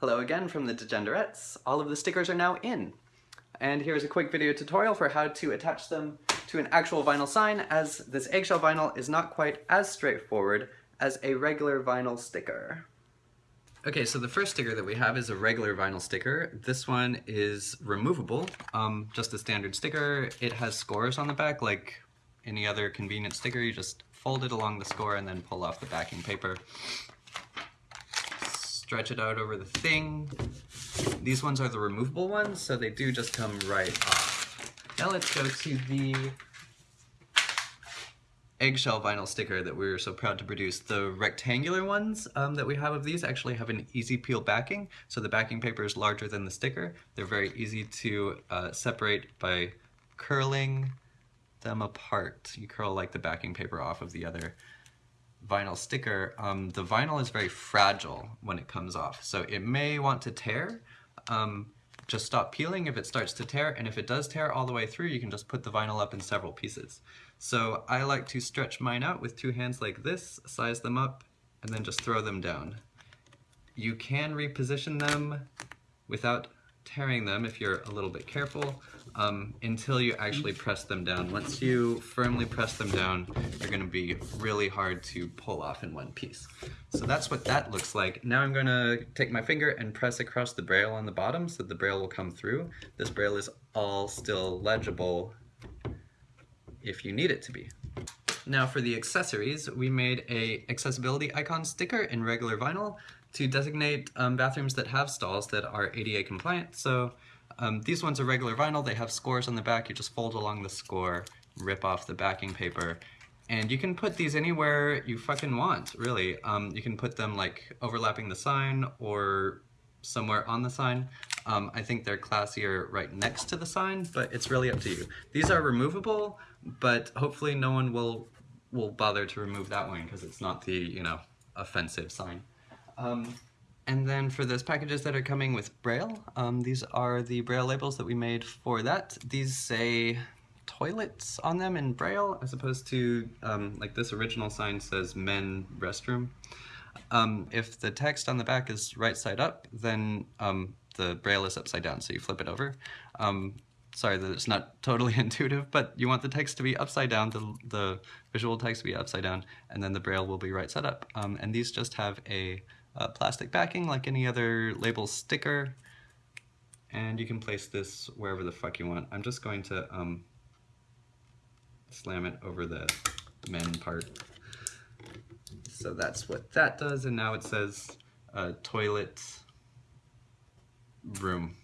Hello again from the Degenderettes. All of the stickers are now in. And here's a quick video tutorial for how to attach them to an actual vinyl sign as this eggshell vinyl is not quite as straightforward as a regular vinyl sticker. Okay, so the first sticker that we have is a regular vinyl sticker. This one is removable, um, just a standard sticker. It has scores on the back like any other convenient sticker. You just fold it along the score and then pull off the backing paper stretch it out over the thing. These ones are the removable ones, so they do just come right off. Now let's go to the eggshell vinyl sticker that we are so proud to produce. The rectangular ones um, that we have of these actually have an easy peel backing, so the backing paper is larger than the sticker. They're very easy to uh, separate by curling them apart. You curl like the backing paper off of the other vinyl sticker, um, the vinyl is very fragile when it comes off. So it may want to tear. Um, just stop peeling if it starts to tear, and if it does tear all the way through, you can just put the vinyl up in several pieces. So I like to stretch mine out with two hands like this, size them up, and then just throw them down. You can reposition them without tearing them if you're a little bit careful um, until you actually press them down. Once you firmly press them down, they're going to be really hard to pull off in one piece. So that's what that looks like. Now I'm going to take my finger and press across the braille on the bottom so the braille will come through. This braille is all still legible if you need it to be. Now for the accessories, we made a accessibility icon sticker in regular vinyl to designate um, bathrooms that have stalls that are ADA compliant. So um, these ones are regular vinyl, they have scores on the back, you just fold along the score, rip off the backing paper, and you can put these anywhere you fucking want, really. Um, you can put them like overlapping the sign or somewhere on the sign. Um, I think they're classier right next to the sign, but it's really up to you. These are removable, but hopefully no one will will bother to remove that one because it's not the, you know, offensive sign. Um, and then for those packages that are coming with Braille, um, these are the Braille labels that we made for that. These say toilets on them in Braille as opposed to um, like this original sign says men restroom. Um, if the text on the back is right side up, then um, the Braille is upside down, so you flip it over. Um, sorry that it's not totally intuitive, but you want the text to be upside down, the, the visual text to be upside down, and then the Braille will be right side up. Um, and these just have a uh, plastic backing like any other label sticker. And you can place this wherever the fuck you want. I'm just going to um, slam it over the men part. So that's what that does, and now it says uh, toilet room.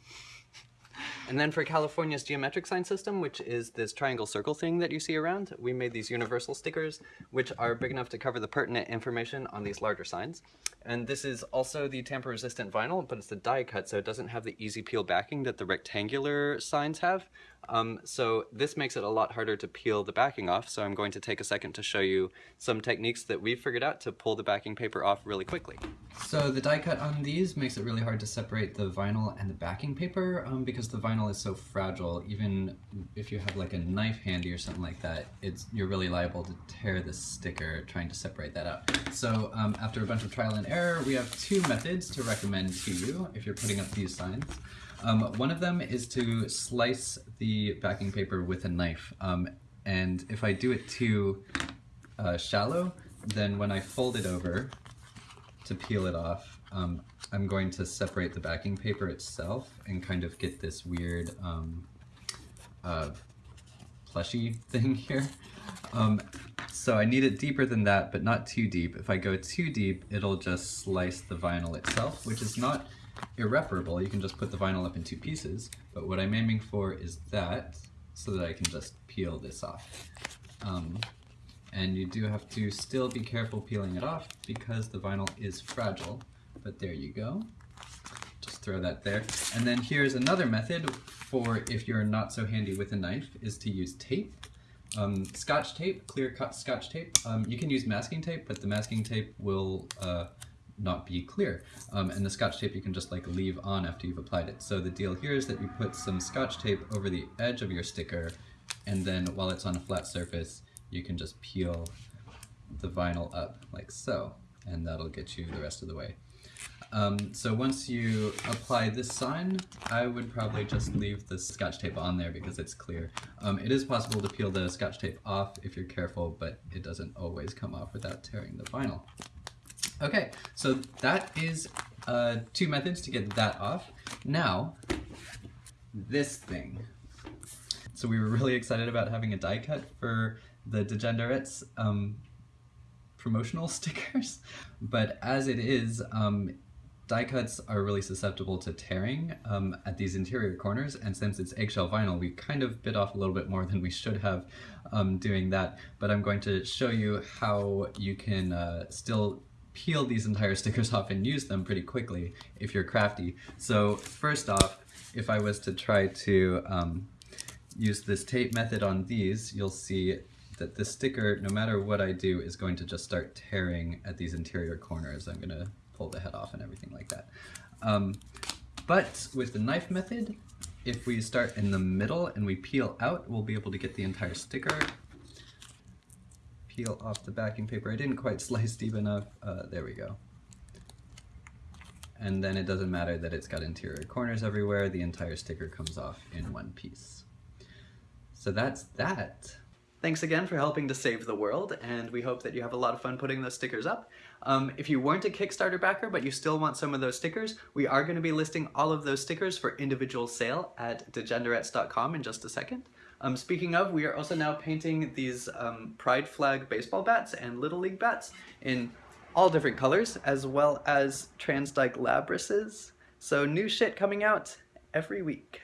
And then for California's geometric sign system, which is this triangle circle thing that you see around, we made these universal stickers, which are big enough to cover the pertinent information on these larger signs. And this is also the tamper-resistant vinyl, but it's a die cut, so it doesn't have the easy peel backing that the rectangular signs have. Um, so this makes it a lot harder to peel the backing off, so I'm going to take a second to show you some techniques that we've figured out to pull the backing paper off really quickly. So the die cut on these makes it really hard to separate the vinyl and the backing paper um, because the vinyl is so fragile. Even if you have like a knife handy or something like that, it's you're really liable to tear the sticker trying to separate that out. So um, after a bunch of trial and error, we have two methods to recommend to you if you're putting up these signs. Um, one of them is to slice the backing paper with a knife. Um, and if I do it too uh, shallow, then when I fold it over to peel it off, um, I'm going to separate the backing paper itself and kind of get this weird um, uh, plushy thing here. Um, so I need it deeper than that, but not too deep. If I go too deep, it'll just slice the vinyl itself, which is not irreparable. You can just put the vinyl up in two pieces, but what I'm aiming for is that, so that I can just peel this off. Um, and you do have to still be careful peeling it off because the vinyl is fragile, but there you go. Just throw that there. And then here's another method for if you're not so handy with a knife, is to use tape. Um, scotch tape, clear cut scotch tape. Um, you can use masking tape, but the masking tape will uh, not be clear. Um, and the scotch tape you can just like leave on after you've applied it. So the deal here is that you put some scotch tape over the edge of your sticker and then while it's on a flat surface you can just peel the vinyl up like so and that'll get you the rest of the way. Um, so once you apply this sign, I would probably just leave the scotch tape on there because it's clear. Um, it is possible to peel the scotch tape off if you're careful, but it doesn't always come off without tearing the vinyl. Okay, so that is uh, two methods to get that off. Now, this thing. So we were really excited about having a die cut for the Degenderettes um, promotional stickers, but as it is, um, die cuts are really susceptible to tearing um, at these interior corners, and since it's eggshell vinyl, we kind of bit off a little bit more than we should have um, doing that, but I'm going to show you how you can uh, still peel these entire stickers off and use them pretty quickly if you're crafty. So first off, if I was to try to um, use this tape method on these, you'll see that the sticker, no matter what I do, is going to just start tearing at these interior corners. I'm gonna pull the head off and everything like that. Um, but with the knife method, if we start in the middle and we peel out, we'll be able to get the entire sticker. Peel off the backing paper. I didn't quite slice deep enough. Uh, there we go. And then it doesn't matter that it's got interior corners everywhere, the entire sticker comes off in one piece. So that's that. Thanks again for helping to save the world, and we hope that you have a lot of fun putting those stickers up. Um, if you weren't a Kickstarter backer, but you still want some of those stickers, we are going to be listing all of those stickers for individual sale at degenderettes.com in just a second. Um, speaking of, we are also now painting these um, pride flag baseball bats and Little League bats in all different colors, as well as Transdyke Labryses. So new shit coming out every week.